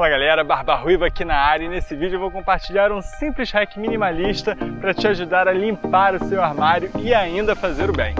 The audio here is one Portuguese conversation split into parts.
Fala galera, Barba Ruiva aqui na área e nesse vídeo eu vou compartilhar um simples hack minimalista para te ajudar a limpar o seu armário e ainda fazer o bem.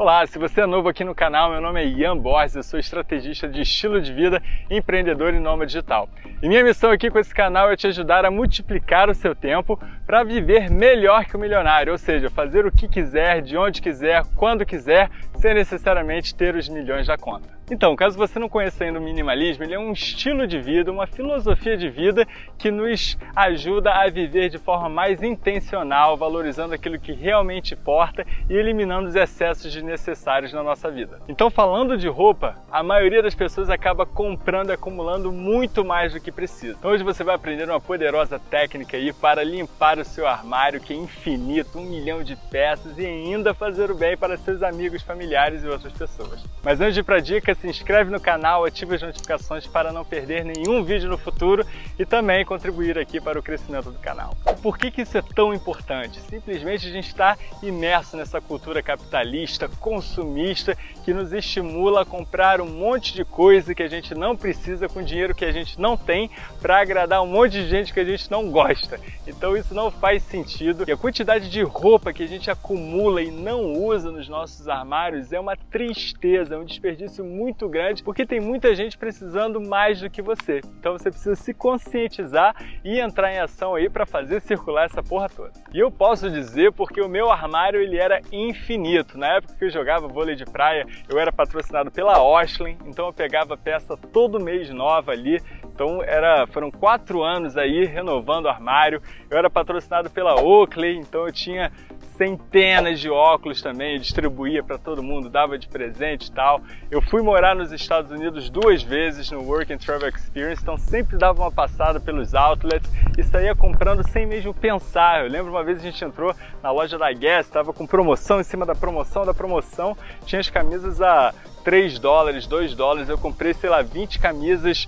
Olá, se você é novo aqui no canal, meu nome é Ian Borges, eu sou estrategista de estilo de vida, empreendedor e nômade digital. E minha missão aqui com esse canal é te ajudar a multiplicar o seu tempo para viver melhor que o milionário, ou seja, fazer o que quiser, de onde quiser, quando quiser, sem necessariamente ter os milhões da conta. Então, caso você não conheça ainda o minimalismo, ele é um estilo de vida, uma filosofia de vida que nos ajuda a viver de forma mais intencional, valorizando aquilo que realmente importa e eliminando os excessos desnecessários na nossa vida. Então, falando de roupa, a maioria das pessoas acaba comprando e acumulando muito mais do que precisa. Então, hoje você vai aprender uma poderosa técnica aí para limpar o seu armário, que é infinito, um milhão de peças e ainda fazer o bem para seus amigos, familiares e outras pessoas. Mas antes de ir para a dica, se inscreve no canal, ativa as notificações para não perder nenhum vídeo no futuro e também contribuir aqui para o crescimento do canal. Por que, que isso é tão importante? Simplesmente a gente está imerso nessa cultura capitalista, consumista, que nos estimula a comprar um monte de coisa que a gente não precisa com dinheiro que a gente não tem para agradar um monte de gente que a gente não gosta. Então isso não faz sentido e a quantidade de roupa que a gente acumula e não usa nos nossos armários é uma tristeza, é um desperdício muito grande, porque tem muita gente precisando mais do que você. Então você precisa se conscientizar e entrar em ação aí para fazer circular essa porra toda. E eu posso dizer porque o meu armário ele era infinito. Na época que eu jogava vôlei de praia, eu era patrocinado pela Oshlin, então eu pegava peça todo mês nova ali. Então era, foram quatro anos aí renovando o armário. Eu era patrocinado pela Oakley, então eu tinha centenas de óculos também, distribuía para todo mundo, dava de presente e tal. Eu fui morar nos Estados Unidos duas vezes no Work and Travel Experience, então sempre dava uma passada pelos outlets e saía comprando sem mesmo pensar. Eu lembro uma vez a gente entrou na loja da Guess, estava com promoção em cima da promoção da promoção, tinha as camisas a 3 dólares, 2 dólares, eu comprei, sei lá, 20 camisas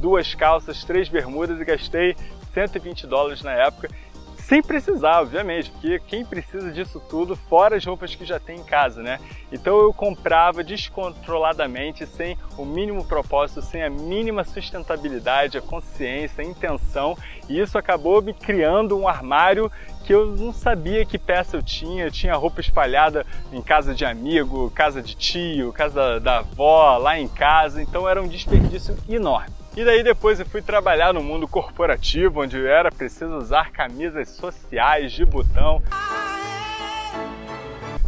duas calças, três bermudas e gastei 120 dólares na época sem precisar, obviamente, porque quem precisa disso tudo, fora as roupas que já tem em casa, né? Então eu comprava descontroladamente, sem o mínimo propósito, sem a mínima sustentabilidade, a consciência, a intenção, e isso acabou me criando um armário que eu não sabia que peça eu tinha, eu tinha roupa espalhada em casa de amigo, casa de tio, casa da avó, lá em casa, então era um desperdício enorme. E daí depois eu fui trabalhar no mundo corporativo, onde era preciso usar camisas sociais de botão.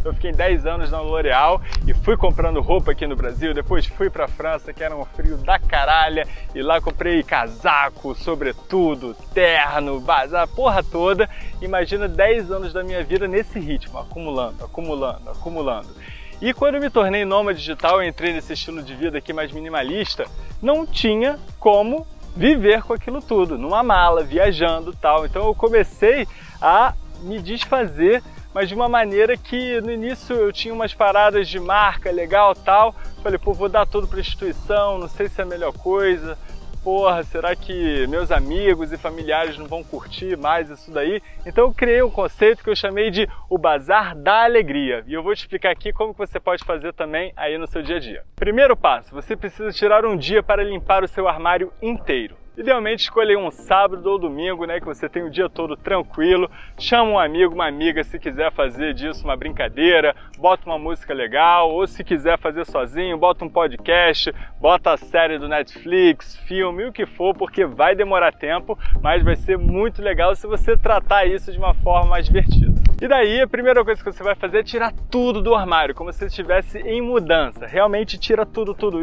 Eu fiquei 10 anos na L'Oréal e fui comprando roupa aqui no Brasil, depois fui para a França, que era um frio da caralha, e lá comprei casaco, sobretudo, terno, bazar, porra toda. Imagina 10 anos da minha vida nesse ritmo, acumulando, acumulando, acumulando. E quando eu me tornei nômade digital, eu entrei nesse estilo de vida aqui mais minimalista, não tinha como viver com aquilo tudo, numa mala, viajando tal. Então eu comecei a me desfazer, mas de uma maneira que no início eu tinha umas paradas de marca legal tal. Falei, pô, vou dar tudo para instituição, não sei se é a melhor coisa, porra, será que meus amigos e familiares não vão curtir mais isso daí? Então eu criei um conceito que eu chamei de o Bazar da Alegria. E eu vou te explicar aqui como você pode fazer também aí no seu dia a dia. Primeiro passo, você precisa tirar um dia para limpar o seu armário inteiro. Idealmente escolher um sábado ou domingo, né, que você tem o dia todo tranquilo, chama um amigo, uma amiga se quiser fazer disso uma brincadeira, bota uma música legal, ou se quiser fazer sozinho, bota um podcast, bota a série do Netflix, filme, o que for, porque vai demorar tempo, mas vai ser muito legal se você tratar isso de uma forma mais divertida. E daí a primeira coisa que você vai fazer é tirar tudo do armário, como se estivesse em mudança. Realmente tira tudo, tudo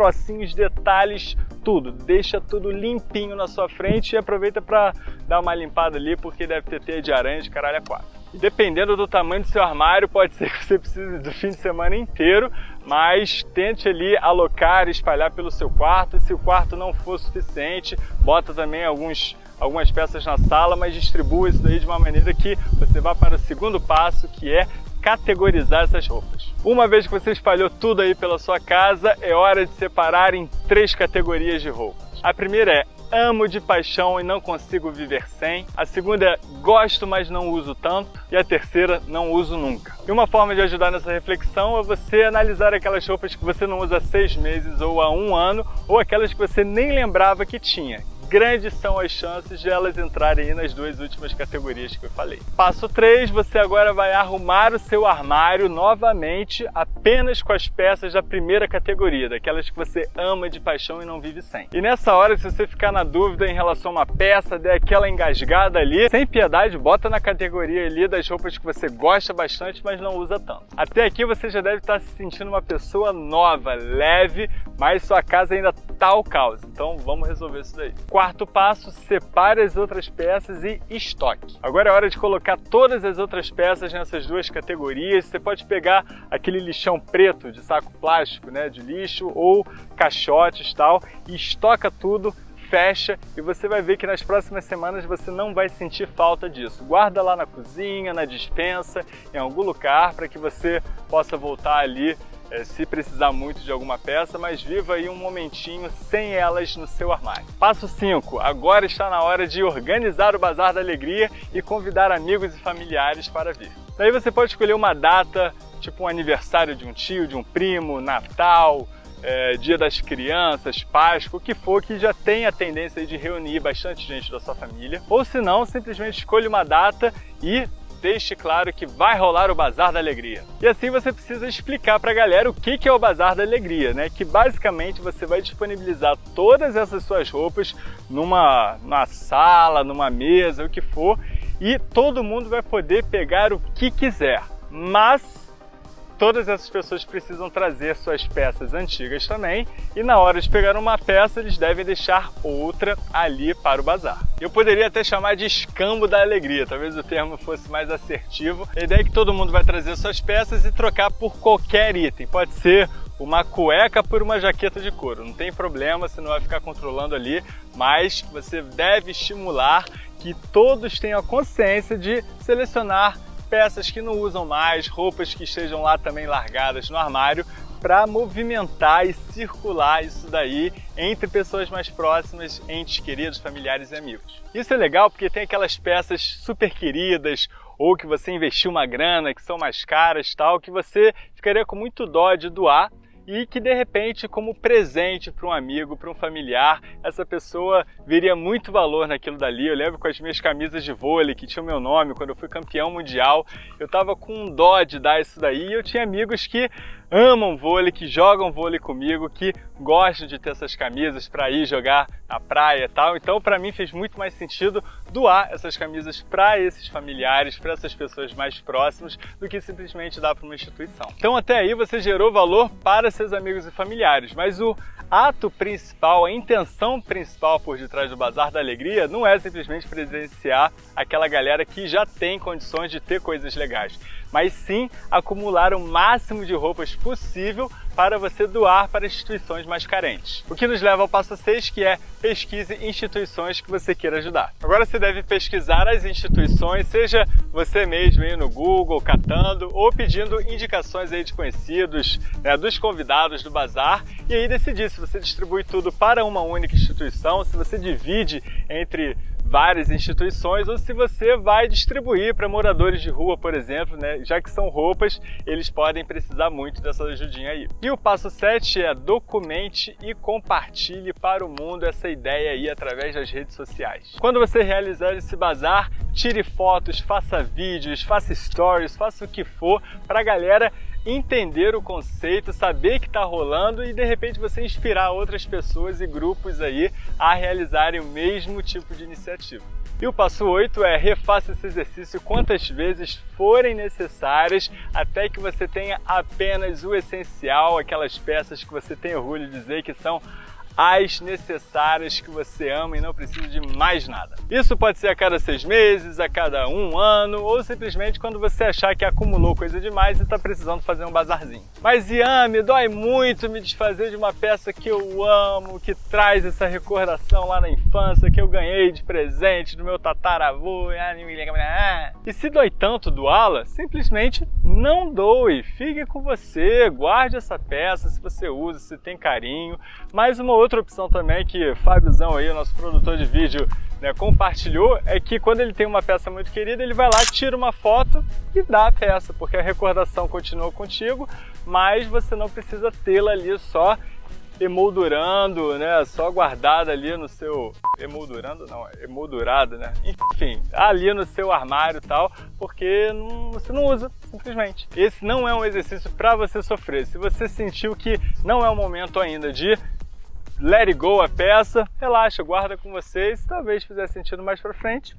trocinhos, detalhes, tudo. Deixa tudo limpinho na sua frente e aproveita para dar uma limpada ali, porque deve ter teia de aranha de caralho a quatro. E dependendo do tamanho do seu armário, pode ser que você precise do fim de semana inteiro, mas tente ali alocar e espalhar pelo seu quarto. Se o quarto não for suficiente, bota também alguns algumas peças na sala, mas distribua isso daí de uma maneira que você vá para o segundo passo, que é categorizar essas roupas. Uma vez que você espalhou tudo aí pela sua casa, é hora de separar em três categorias de roupas. A primeira é amo de paixão e não consigo viver sem. A segunda é gosto, mas não uso tanto. E a terceira, não uso nunca. E uma forma de ajudar nessa reflexão é você analisar aquelas roupas que você não usa há seis meses ou há um ano, ou aquelas que você nem lembrava que tinha grandes são as chances de elas entrarem nas duas últimas categorias que eu falei. Passo 3, você agora vai arrumar o seu armário novamente apenas com as peças da primeira categoria, daquelas que você ama de paixão e não vive sem. E nessa hora, se você ficar na dúvida em relação a uma peça, der aquela engasgada ali, sem piedade, bota na categoria ali das roupas que você gosta bastante, mas não usa tanto. Até aqui você já deve estar se sentindo uma pessoa nova, leve, mas sua casa ainda tá o caos. Então vamos resolver isso daí. Quarto passo, separe as outras peças e estoque. Agora é hora de colocar todas as outras peças nessas duas categorias. Você pode pegar aquele lixão preto de saco plástico, né, de lixo ou caixotes tal e estoca tudo fecha e você vai ver que nas próximas semanas você não vai sentir falta disso. Guarda lá na cozinha, na dispensa, em algum lugar para que você possa voltar ali é, se precisar muito de alguma peça, mas viva aí um momentinho sem elas no seu armário. Passo 5. Agora está na hora de organizar o Bazar da Alegria e convidar amigos e familiares para vir. Daí você pode escolher uma data, tipo um aniversário de um tio, de um primo, Natal, é, Dia das Crianças, Páscoa, o que for, que já tem a tendência de reunir bastante gente da sua família. Ou se não, simplesmente escolha uma data e deixe claro que vai rolar o Bazar da Alegria. E assim você precisa explicar para a galera o que é o Bazar da Alegria, né? Que basicamente você vai disponibilizar todas essas suas roupas numa, numa sala, numa mesa, o que for, e todo mundo vai poder pegar o que quiser. Mas todas essas pessoas precisam trazer suas peças antigas também e na hora de pegar uma peça eles devem deixar outra ali para o bazar. Eu poderia até chamar de escambo da alegria, talvez o termo fosse mais assertivo. A ideia é que todo mundo vai trazer suas peças e trocar por qualquer item. Pode ser uma cueca por uma jaqueta de couro. Não tem problema, você não vai ficar controlando ali, mas você deve estimular que todos tenham a consciência de selecionar peças que não usam mais, roupas que estejam lá também largadas no armário, para movimentar e circular isso daí entre pessoas mais próximas, entes queridos, familiares e amigos. Isso é legal porque tem aquelas peças super queridas ou que você investiu uma grana, que são mais caras, tal, que você ficaria com muito dó de doar e que de repente, como presente para um amigo, para um familiar, essa pessoa veria muito valor naquilo dali. Eu lembro com as minhas camisas de vôlei que tinham meu nome quando eu fui campeão mundial, eu estava com dó de dar isso daí e eu tinha amigos que amam vôlei, que jogam vôlei comigo, que gostam de ter essas camisas para ir jogar na praia e tal. Então, para mim fez muito mais sentido doar essas camisas para esses familiares, para essas pessoas mais próximas, do que simplesmente dar para uma instituição. Então, até aí você gerou valor para seus amigos e familiares, mas o ato principal, a intenção principal por detrás do Bazar da Alegria não é simplesmente presenciar aquela galera que já tem condições de ter coisas legais, mas sim acumular o máximo de roupas possível para você doar para instituições mais carentes. O que nos leva ao passo 6, que é pesquise instituições que você queira ajudar. Agora você deve pesquisar as instituições, seja você mesmo aí no Google, catando, ou pedindo indicações aí de conhecidos, né, dos convidados do bazar, e aí decidir se você distribui tudo para uma única instituição, se você divide entre várias instituições ou se você vai distribuir para moradores de rua, por exemplo, né? já que são roupas, eles podem precisar muito dessa ajudinha aí. E o passo 7 é documente e compartilhe para o mundo essa ideia aí através das redes sociais. Quando você realizar esse bazar, tire fotos, faça vídeos, faça stories, faça o que for para a galera entender o conceito, saber que está rolando e de repente você inspirar outras pessoas e grupos aí a realizarem o mesmo tipo de iniciativa. E o passo 8 é refaça esse exercício quantas vezes forem necessárias até que você tenha apenas o essencial, aquelas peças que você tem orgulho de dizer que são as necessárias que você ama e não precisa de mais nada. Isso pode ser a cada seis meses, a cada um ano ou simplesmente quando você achar que acumulou coisa demais e está precisando fazer um bazarzinho. Mas Ian, me dói muito me desfazer de uma peça que eu amo, que traz essa recordação lá na infância, que eu ganhei de presente do meu tataravô. Ah, e se dói tanto doá-la, simplesmente não doe, fique com você, guarde essa peça se você usa, se tem carinho. Mais uma outra opção também que Fábiozão aí, nosso produtor de vídeo, né, compartilhou é que quando ele tem uma peça muito querida, ele vai lá, tira uma foto e dá a peça, porque a recordação continua contigo, mas você não precisa tê-la ali só emoldurando, né, só guardada ali no seu... emoldurando não, emoldurada, né, enfim, ali no seu armário e tal, porque não, você não usa, simplesmente. Esse não é um exercício para você sofrer. Se você sentiu que não é o momento ainda de let it go a peça, relaxa, guarda com vocês, talvez fizer sentido mais para frente,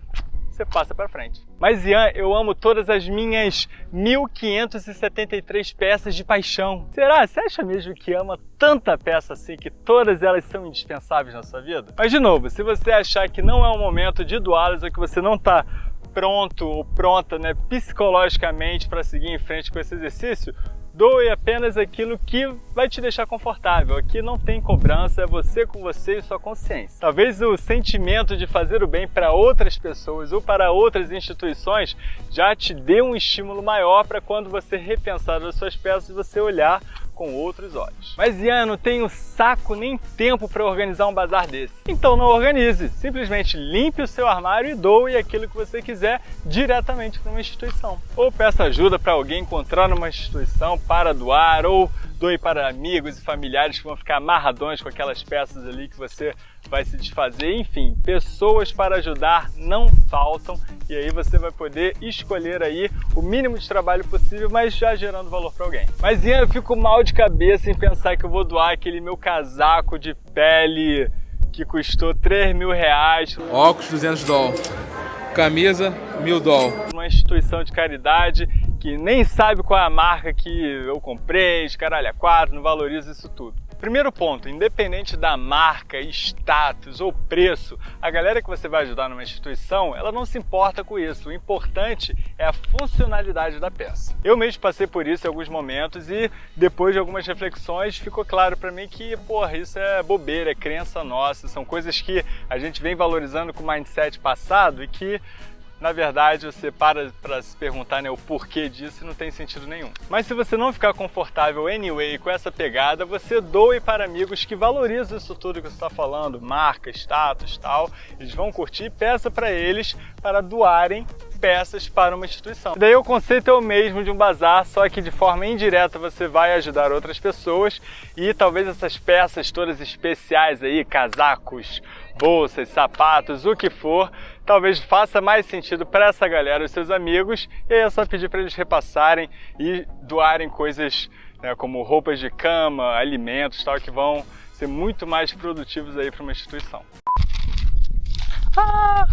você passa para frente. Mas Ian, eu amo todas as minhas 1573 peças de paixão. Será? Você acha mesmo que ama tanta peça assim, que todas elas são indispensáveis na sua vida? Mas de novo, se você achar que não é o momento de doá-las ou que você não está pronto ou pronta né, psicologicamente para seguir em frente com esse exercício, Doe apenas aquilo que vai te deixar confortável. Aqui não tem cobrança, é você com você e sua consciência. Talvez o sentimento de fazer o bem para outras pessoas ou para outras instituições já te dê um estímulo maior para quando você repensar as suas peças você olhar com outros olhos. Mas Ian, não tenho saco nem tempo para organizar um bazar desse. Então não organize, simplesmente limpe o seu armário e doe aquilo que você quiser diretamente para uma instituição. Ou peça ajuda para alguém encontrar uma instituição para doar, ou doe para amigos e familiares que vão ficar amarradões com aquelas peças ali que você vai se desfazer. Enfim, pessoas para ajudar não faltam e aí você vai poder escolher aí o mínimo de trabalho possível, mas já gerando valor para alguém. Mas Ian, eu fico mal de cabeça em pensar que eu vou doar aquele meu casaco de pele que custou 3 mil reais. Óculos 200 dólares. Camisa, mil dólares. Uma instituição de caridade que nem sabe qual é a marca que eu comprei, caralho, a quatro, não valoriza isso tudo. Primeiro ponto, independente da marca, status ou preço, a galera que você vai ajudar numa instituição, ela não se importa com isso. O importante é a funcionalidade da peça. Eu mesmo passei por isso em alguns momentos e depois de algumas reflexões ficou claro para mim que, porra, isso é bobeira, é crença nossa, são coisas que a gente vem valorizando com o mindset passado e que na verdade você para para se perguntar né, o porquê disso não tem sentido nenhum. Mas se você não ficar confortável anyway com essa pegada, você doe para amigos que valorizam isso tudo que você está falando, marca, status tal, eles vão curtir peça para eles para doarem peças para uma instituição. Daí o conceito é o mesmo de um bazar, só que de forma indireta você vai ajudar outras pessoas e talvez essas peças todas especiais aí, casacos, bolsas, sapatos, o que for, talvez faça mais sentido para essa galera, os seus amigos, e aí é só pedir para eles repassarem e doarem coisas né, como roupas de cama, alimentos, tal, que vão ser muito mais produtivos aí para uma instituição. Ah!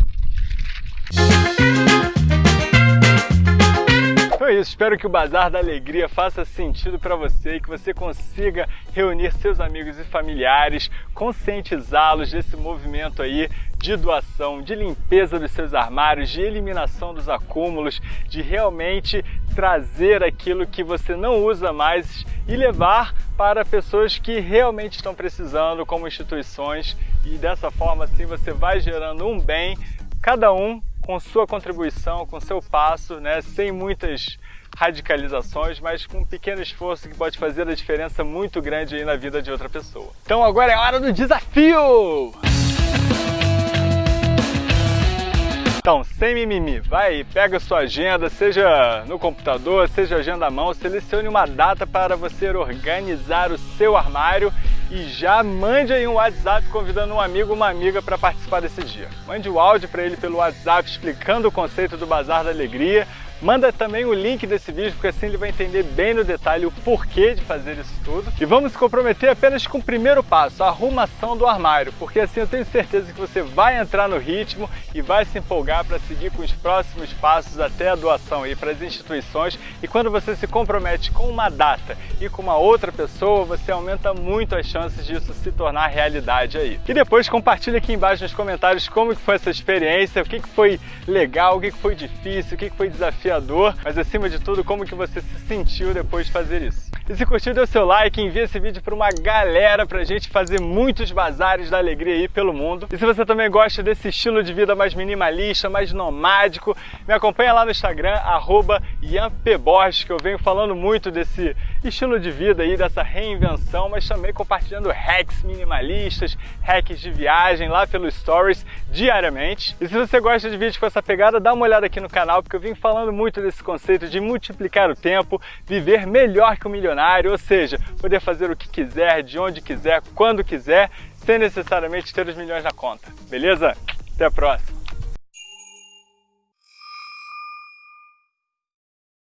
É isso, espero que o Bazar da Alegria faça sentido para você e que você consiga reunir seus amigos e familiares, conscientizá-los desse movimento aí de doação, de limpeza dos seus armários, de eliminação dos acúmulos, de realmente trazer aquilo que você não usa mais e levar para pessoas que realmente estão precisando, como instituições, e dessa forma assim você vai gerando um bem, cada um com sua contribuição, com seu passo, né, sem muitas radicalizações, mas com um pequeno esforço que pode fazer a diferença muito grande aí na vida de outra pessoa. Então agora é hora do desafio! Então, sem mimimi, vai, pega sua agenda, seja no computador, seja agenda à mão, selecione uma data para você organizar o seu armário e já mande aí um WhatsApp convidando um amigo ou uma amiga para participar desse dia. Mande o áudio para ele pelo WhatsApp explicando o conceito do Bazar da Alegria, Manda também o link desse vídeo, porque assim ele vai entender bem no detalhe o porquê de fazer isso tudo. E vamos se comprometer apenas com o primeiro passo, a arrumação do armário, porque assim eu tenho certeza que você vai entrar no ritmo e vai se empolgar para seguir com os próximos passos até a doação aí para as instituições. E quando você se compromete com uma data e com uma outra pessoa, você aumenta muito as chances disso se tornar realidade aí. E depois compartilha aqui embaixo nos comentários como que foi essa experiência, o que, que foi legal, o que, que foi difícil, o que, que foi desafiador desafiador, mas acima de tudo, como que você se sentiu depois de fazer isso. E se curtiu, dê o seu like, envia esse vídeo para uma galera pra gente fazer muitos bazares da alegria aí pelo mundo. E se você também gosta desse estilo de vida mais minimalista, mais nomádico, me acompanha lá no Instagram, arroba que eu venho falando muito desse estilo de vida aí, dessa reinvenção, mas também compartilhando hacks minimalistas, hacks de viagem lá pelos stories diariamente. E se você gosta de vídeos com essa pegada, dá uma olhada aqui no canal, porque eu vim falando muito desse conceito de multiplicar o tempo, viver melhor que o milionário, ou seja, poder fazer o que quiser, de onde quiser, quando quiser, sem necessariamente ter os milhões na conta. Beleza? Até a próxima!